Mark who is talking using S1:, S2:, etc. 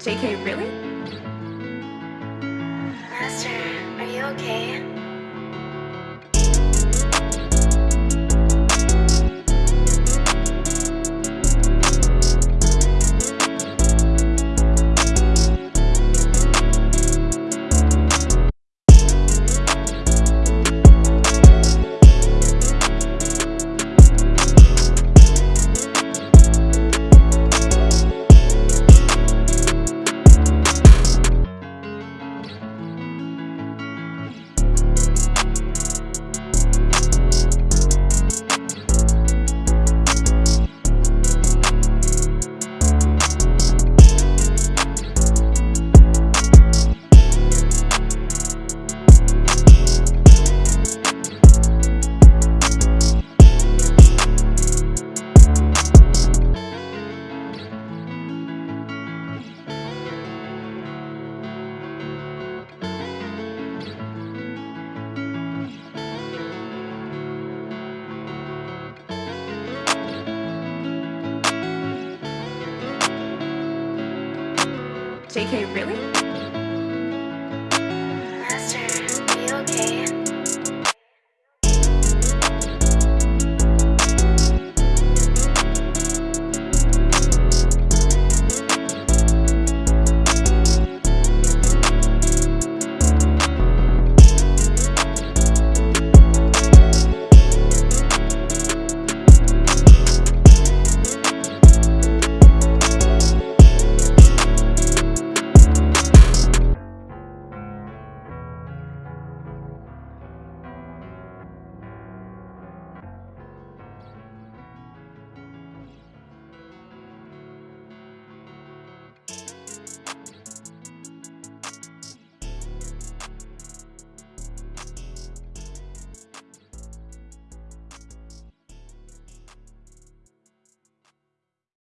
S1: JK, really?
S2: Master, are you okay?
S1: JK, really?